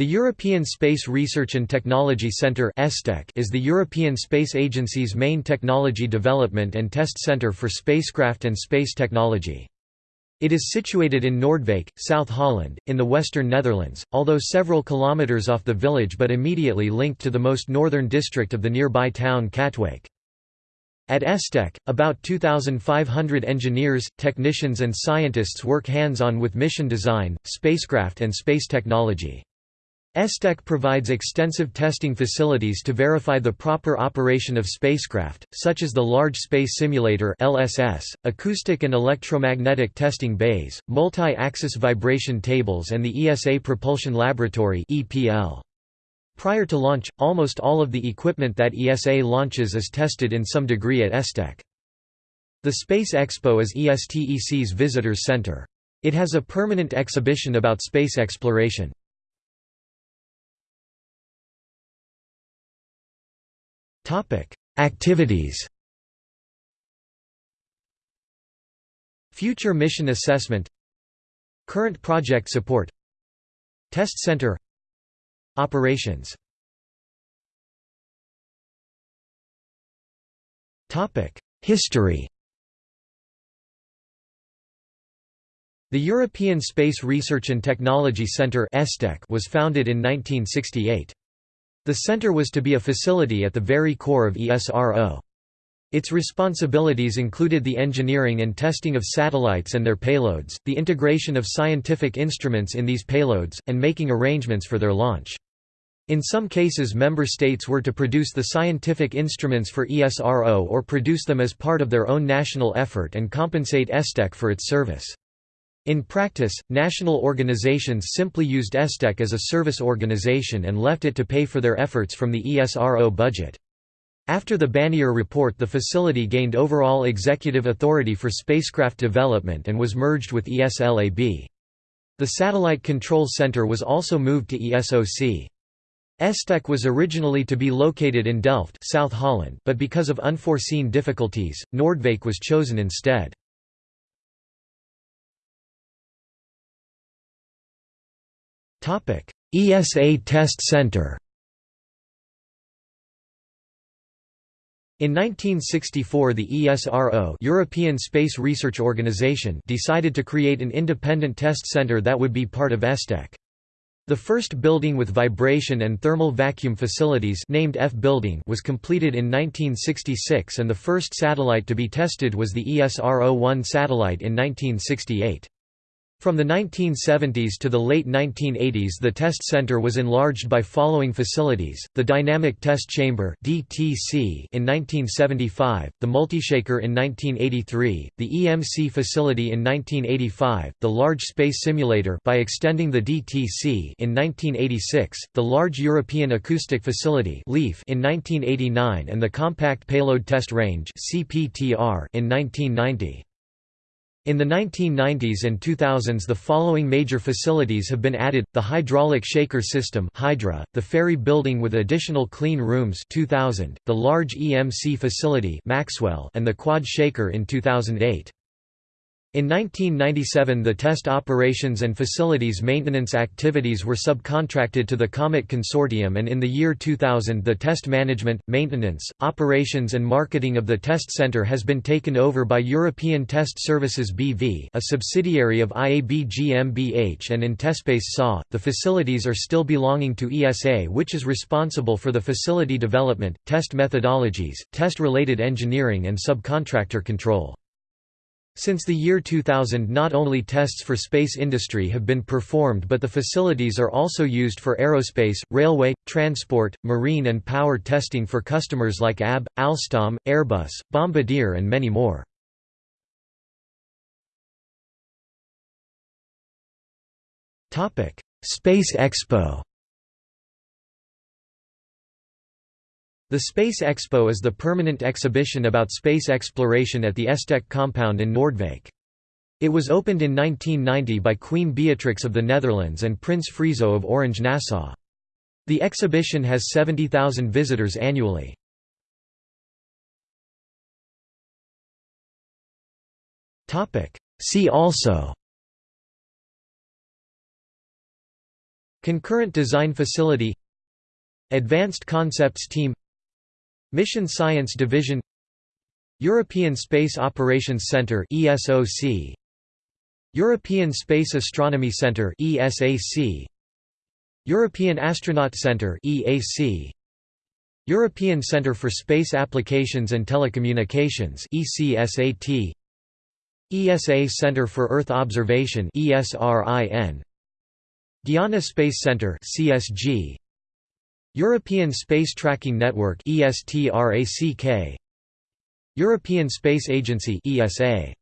The European Space Research and Technology Centre is the European Space Agency's main technology development and test centre for spacecraft and space technology. It is situated in Noordwijk, South Holland, in the western Netherlands, although several kilometres off the village but immediately linked to the most northern district of the nearby town Katwijk. At ESTEC, about 2,500 engineers, technicians and scientists work hands-on with mission design, spacecraft and space technology. ESTEC provides extensive testing facilities to verify the proper operation of spacecraft, such as the Large Space Simulator (LSS), acoustic and electromagnetic testing bays, multi-axis vibration tables and the ESA Propulsion Laboratory (EPL). Prior to launch, almost all of the equipment that ESA launches is tested in some degree at ESTEC. The Space Expo is ESTEC's visitors center. It has a permanent exhibition about space exploration. Activities Future mission assessment Current project support Test center Operations History The European Space Research and Technology Centre was founded in 1968. The center was to be a facility at the very core of ESRO. Its responsibilities included the engineering and testing of satellites and their payloads, the integration of scientific instruments in these payloads, and making arrangements for their launch. In some cases member states were to produce the scientific instruments for ESRO or produce them as part of their own national effort and compensate ESTEC for its service. In practice, national organizations simply used ESTEC as a service organization and left it to pay for their efforts from the ESRO budget. After the Bannier report the facility gained overall executive authority for spacecraft development and was merged with ESLAB. The Satellite Control Center was also moved to ESOC. ESTEC was originally to be located in Delft South Holland, but because of unforeseen difficulties, Noordwijk was chosen instead. ESA Test Center In 1964 the ESRO European Space Research Organization decided to create an independent test center that would be part of ESTEC. The first building with vibration and thermal vacuum facilities named F building was completed in 1966 and the first satellite to be tested was the ESRO-1 satellite in 1968. From the 1970s to the late 1980s the test center was enlarged by following facilities, the Dynamic Test Chamber in 1975, the Multishaker in 1983, the EMC facility in 1985, the Large Space Simulator by extending the DTC in 1986, the Large European Acoustic Facility in 1989 and the Compact Payload Test Range in 1990. In the 1990s and 2000s the following major facilities have been added, the Hydraulic Shaker System Hydra, the Ferry Building with additional clean rooms 2000, the large EMC facility Maxwell and the Quad Shaker in 2008. In 1997 the test operations and facilities maintenance activities were subcontracted to the Comet Consortium and in the year 2000 the test management, maintenance, operations and marketing of the test center has been taken over by European Test Services BV a subsidiary of IABG mbH and Intespace SA. The facilities are still belonging to ESA which is responsible for the facility development, test methodologies, test-related engineering and subcontractor control. Since the year 2000 not only tests for space industry have been performed but the facilities are also used for aerospace, railway, transport, marine and power testing for customers like ABB, Alstom, Airbus, Bombardier and many more. Space Expo The Space Expo is the permanent exhibition about space exploration at the ESTEC compound in Noordwijk. It was opened in 1990 by Queen Beatrix of the Netherlands and Prince Friso of Orange-Nassau. The exhibition has 70,000 visitors annually. See also Concurrent Design Facility Advanced Concepts Team Mission Science Division European Space Operations Centre ESOC European Space Astronomy Centre ESAC European Astronaut Centre EAC European Centre for Space Applications and Telecommunications ECSAT ESA Centre for Earth Observation ESRIN Guiana Space Centre CSG European Space Tracking Network European Space Agency ESA